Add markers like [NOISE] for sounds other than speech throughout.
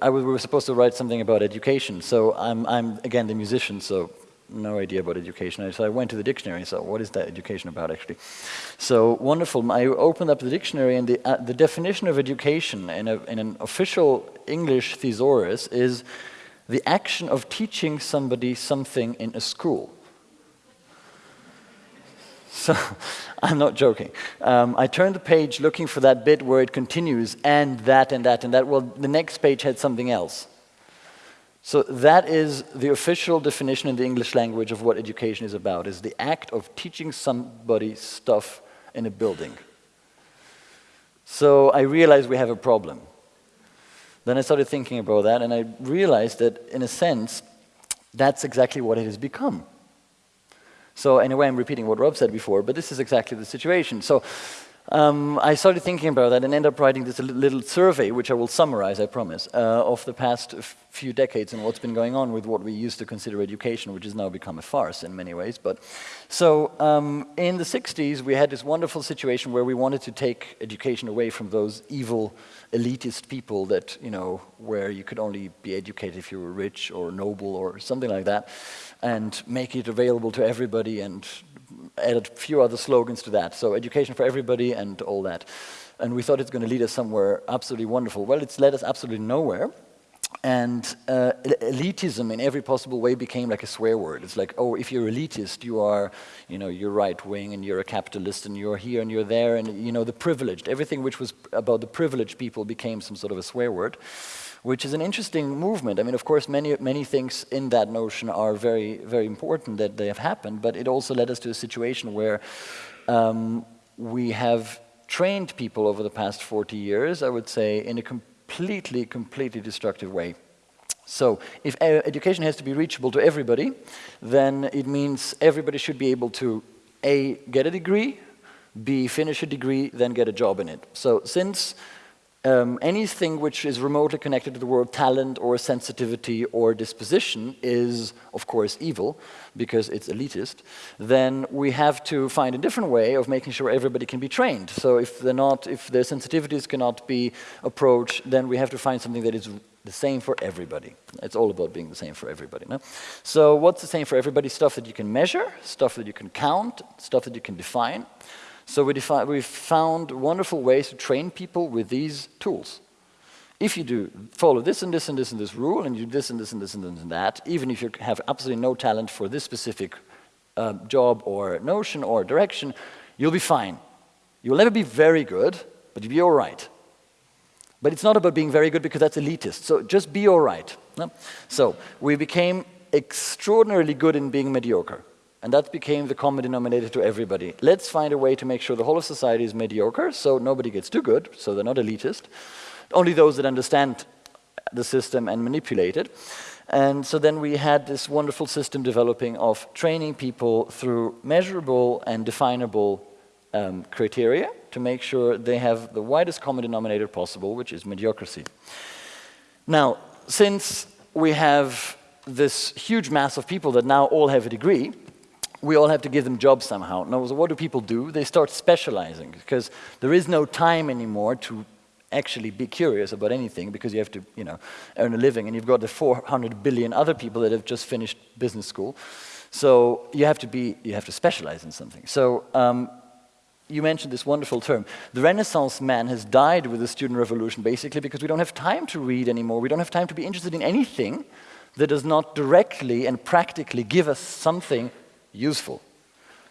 I was, we were supposed to write something about education. So I'm, I'm again the musician, so no idea about education. So I went to the dictionary. So what is that education about actually? So wonderful. I opened up the dictionary, and the uh, the definition of education in, a, in an official English thesaurus is the action of teaching somebody something in a school. So [LAUGHS] I'm not joking. Um, I turned the page looking for that bit where it continues and that and that and that. Well, the next page had something else. So that is the official definition in the English language of what education is about, is the act of teaching somebody stuff in a building. So I realized we have a problem. Then I started thinking about that and I realized that in a sense, that's exactly what it has become. So in a way, I'm repeating what Rob said before, but this is exactly the situation. So um, I started thinking about that and ended up writing this little survey, which I will summarize, I promise, uh, of the past few decades and what's been going on with what we used to consider education, which has now become a farce in many ways. But so um, in the 60s, we had this wonderful situation where we wanted to take education away from those evil elitist people that, you know, where you could only be educated if you were rich or noble or something like that and make it available to everybody and added a few other slogans to that. So education for everybody and all that. And we thought it's going to lead us somewhere absolutely wonderful. Well, it's led us absolutely nowhere. And uh, elitism in every possible way became like a swear word. It's like, oh, if you're elitist, you are, you know, you're right wing and you're a capitalist and you're here and you're there and, you know, the privileged. Everything which was about the privileged people became some sort of a swear word which is an interesting movement. I mean, of course, many, many things in that notion are very, very important that they have happened, but it also led us to a situation where um, we have trained people over the past 40 years, I would say, in a completely, completely destructive way. So if education has to be reachable to everybody, then it means everybody should be able to A, get a degree, B, finish a degree, then get a job in it. So since um, anything which is remotely connected to the word talent or sensitivity or disposition is, of course, evil because it's elitist, then we have to find a different way of making sure everybody can be trained. So if they're not, if their sensitivities cannot be approached, then we have to find something that is the same for everybody. It's all about being the same for everybody. No? So what's the same for everybody? Stuff that you can measure, stuff that you can count, stuff that you can define. So we we found wonderful ways to train people with these tools. If you do follow this and this and this and this rule, and you do this and this and this and this and that, even if you have absolutely no talent for this specific uh, job or notion or direction, you'll be fine. You'll never be very good, but you'll be all right. But it's not about being very good because that's elitist. So just be all right. No? So we became extraordinarily good in being mediocre. And that became the common denominator to everybody. Let's find a way to make sure the whole of society is mediocre, so nobody gets too good, so they're not elitist. Only those that understand the system and manipulate it. And so then we had this wonderful system developing of training people through measurable and definable um, criteria to make sure they have the widest common denominator possible, which is mediocrity. Now, since we have this huge mass of people that now all have a degree, we all have to give them jobs somehow. Now, what do people do? They start specializing because there is no time anymore to actually be curious about anything because you have to, you know, earn a living and you've got the 400 billion other people that have just finished business school. So you have to be, you have to specialize in something. So um, you mentioned this wonderful term. The Renaissance man has died with the student revolution basically because we don't have time to read anymore. We don't have time to be interested in anything that does not directly and practically give us something useful.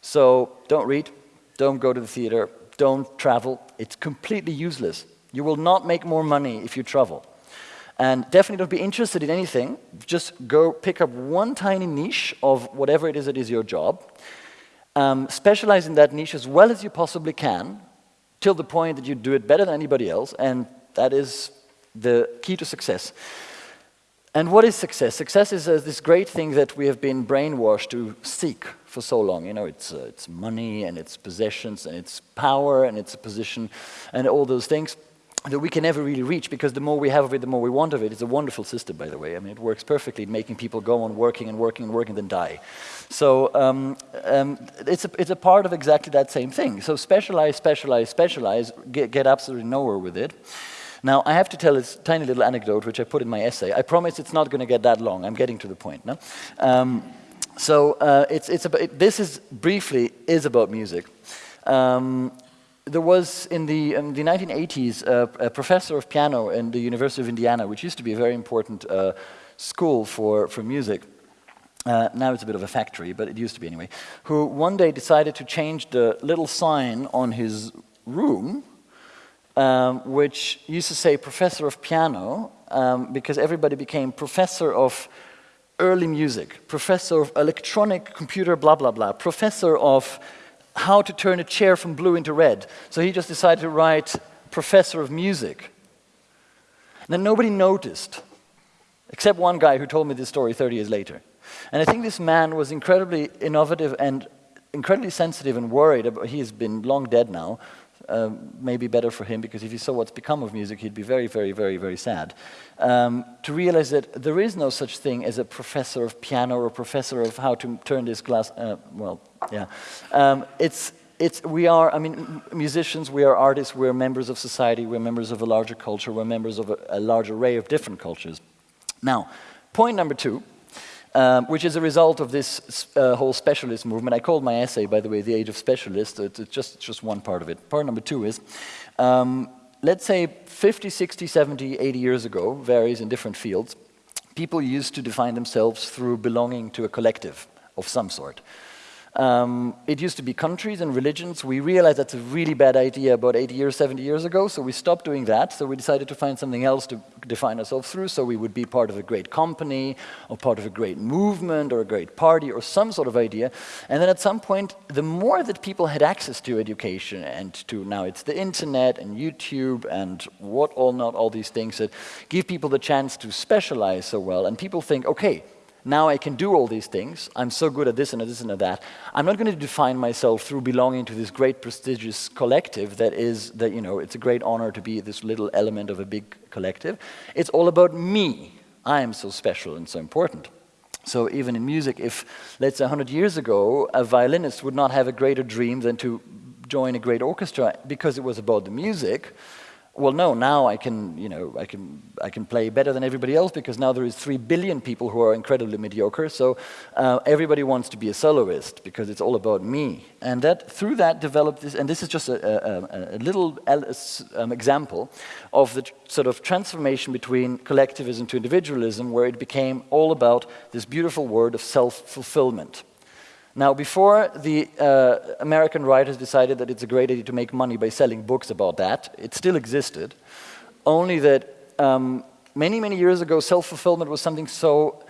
So don't read, don't go to the theater, don't travel. It's completely useless. You will not make more money if you travel. And definitely don't be interested in anything. Just go pick up one tiny niche of whatever it is that is your job. Um, specialize in that niche as well as you possibly can till the point that you do it better than anybody else. And that is the key to success. And what is success? Success is uh, this great thing that we have been brainwashed to seek for so long. You know, it's, uh, it's money and it's possessions and it's power and it's a position and all those things that we can never really reach because the more we have of it, the more we want of it. It's a wonderful system, by the way. I mean, it works perfectly making people go on working and working and working and then die. So um, um, it's, a, it's a part of exactly that same thing. So specialize, specialize, specialize, get, get absolutely nowhere with it. Now, I have to tell this tiny little anecdote, which I put in my essay. I promise it's not going to get that long. I'm getting to the point. No? Um, so uh, it's, it's about, it, this is briefly is about music. Um, there was in the, in the 1980s uh, a professor of piano in the University of Indiana, which used to be a very important uh, school for, for music. Uh, now it's a bit of a factory, but it used to be anyway, who one day decided to change the little sign on his room, um, which used to say professor of piano, um, because everybody became professor of early music, professor of electronic computer blah blah blah, professor of how to turn a chair from blue into red. So he just decided to write professor of music. And then nobody noticed, except one guy who told me this story 30 years later. And I think this man was incredibly innovative and incredibly sensitive and worried about, he's been long dead now, um, maybe better for him because if he saw what's become of music, he'd be very, very, very, very sad. Um, to realize that there is no such thing as a professor of piano or professor of how to turn this glass, uh, well, yeah. Um, it's, it's, we are, I mean, musicians, we are artists, we're members of society, we're members of a larger culture, we're members of a, a large array of different cultures. Now, point number two um, which is a result of this uh, whole specialist movement. I called my essay, by the way, The Age of Specialists. It's, just, just one part of it. Part number two is, um, let's say 50, 60, 70, 80 years ago, varies in different fields, people used to define themselves through belonging to a collective of some sort. Um, it used to be countries and religions. We realized that's a really bad idea about 80 years, 70 years ago, so we stopped doing that. So we decided to find something else to define ourselves through, so we would be part of a great company, or part of a great movement, or a great party, or some sort of idea. And then at some point, the more that people had access to education, and to now it's the internet, and YouTube, and what all not, all these things that give people the chance to specialize so well, and people think, okay, now I can do all these things. I'm so good at this and at this and at that. I'm not going to define myself through belonging to this great prestigious collective that is, that, you know, it's a great honor to be this little element of a big collective. It's all about me. I am so special and so important. So even in music, if, let's say 100 years ago, a violinist would not have a greater dream than to join a great orchestra because it was about the music, well, no, now I can, you know, I can, I can play better than everybody else because now there is three billion people who are incredibly mediocre. So uh, everybody wants to be a soloist because it's all about me. And that through that developed this, and this is just a, a, a little um, example of the sort of transformation between collectivism to individualism, where it became all about this beautiful word of self-fulfillment. Now, before the uh, American writers decided that it's a great idea to make money by selling books about that, it still existed, only that um, many, many years ago, self-fulfillment was something so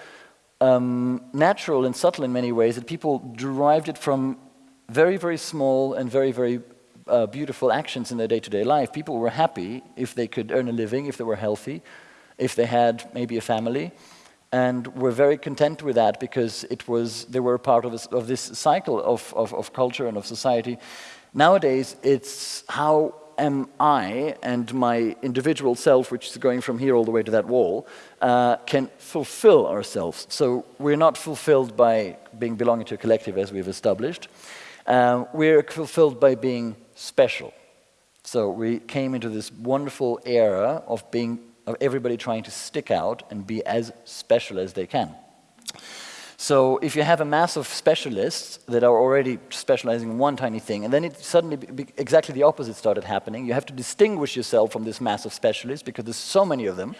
um, natural and subtle in many ways that people derived it from very, very small and very, very uh, beautiful actions in their day-to-day -day life. People were happy if they could earn a living, if they were healthy, if they had maybe a family, and we're very content with that because it was, they were part of this, of this cycle of, of, of culture and of society. Nowadays, it's how am I and my individual self, which is going from here all the way to that wall, uh, can fulfill ourselves. So we're not fulfilled by being belonging to a collective as we've established. Uh, we're fulfilled by being special. So we came into this wonderful era of being of everybody trying to stick out and be as special as they can. So if you have a mass of specialists that are already specializing in one tiny thing, and then it suddenly exactly the opposite started happening, you have to distinguish yourself from this mass of specialists because there's so many of them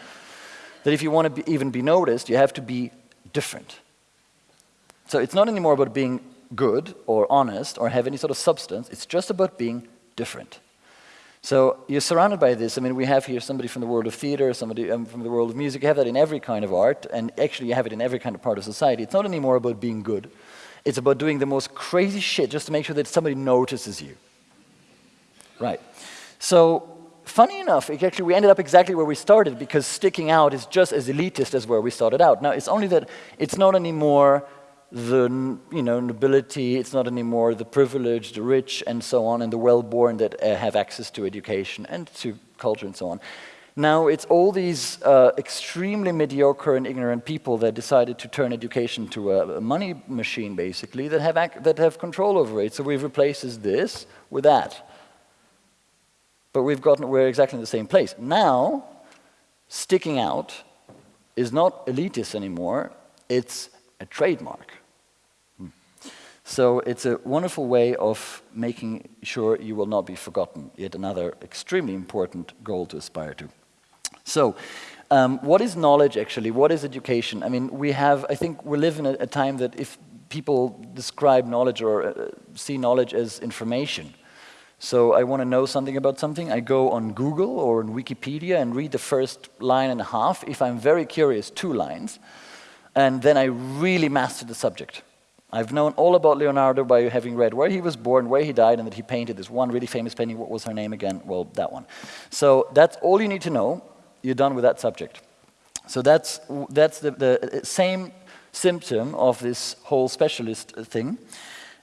that if you want to be, even be noticed, you have to be different. So it's not anymore about being good or honest or have any sort of substance, it's just about being different. So you're surrounded by this. I mean, we have here somebody from the world of theater, somebody um, from the world of music. You have that in every kind of art, and actually you have it in every kind of part of society. It's not anymore about being good. It's about doing the most crazy shit just to make sure that somebody notices you. Right. So funny enough, actually we ended up exactly where we started because sticking out is just as elitist as where we started out. Now, it's only that it's not anymore the you know, nobility, it's not anymore the privileged, the rich, and so on, and the well-born that uh, have access to education and to culture and so on. Now it's all these uh, extremely mediocre and ignorant people that decided to turn education to a, a money machine, basically, that have, that have control over it. So we've replaced this with that. but we've gotten, we're exactly in the same place. Now, sticking out is not elitist anymore, it's a trademark. So it's a wonderful way of making sure you will not be forgotten, yet another extremely important goal to aspire to. So, um, what is knowledge actually? What is education? I mean, we have, I think we live in a, a time that if people describe knowledge or uh, see knowledge as information, so I want to know something about something, I go on Google or on Wikipedia and read the first line and a half. If I'm very curious, two lines. And then I really master the subject. I've known all about Leonardo by having read where he was born, where he died, and that he painted this one really famous painting. What was her name again? Well, that one. So that's all you need to know. You're done with that subject. So that's, that's the, the uh, same symptom of this whole specialist uh, thing.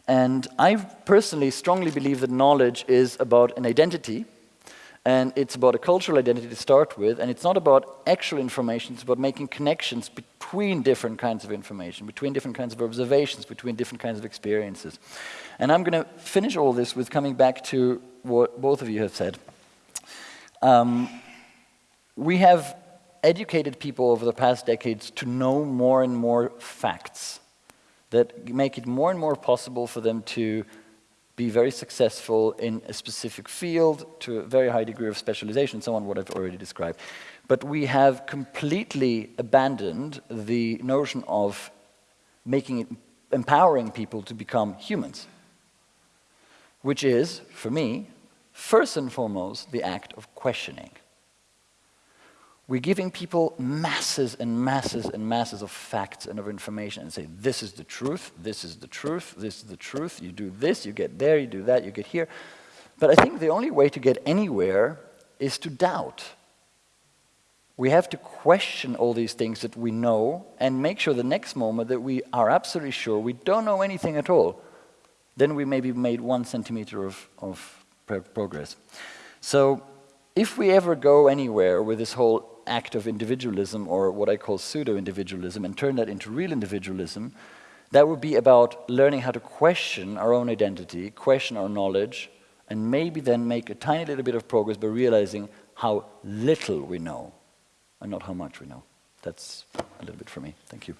And I personally strongly believe that knowledge is about an identity, and it's about a cultural identity to start with, and it's not about actual information, it's about making connections between different kinds of information, between different kinds of observations, between different kinds of experiences. And I'm going to finish all this with coming back to what both of you have said. Um, we have educated people over the past decades to know more and more facts that make it more and more possible for them to be very successful in a specific field to a very high degree of specialization, so on, what I've already described. But we have completely abandoned the notion of making it, empowering people to become humans, which is, for me, first and foremost, the act of questioning. We're giving people masses and masses and masses of facts and of information and say, this is the truth, this is the truth, this is the truth, you do this, you get there, you do that, you get here. But I think the only way to get anywhere is to doubt. We have to question all these things that we know and make sure the next moment that we are absolutely sure we don't know anything at all. Then we maybe made one centimeter of, of progress. So if we ever go anywhere with this whole act of individualism or what I call pseudo-individualism and turn that into real individualism, that would be about learning how to question our own identity, question our knowledge, and maybe then make a tiny little bit of progress by realizing how little we know and not how much we know. That's a little bit for me. Thank you.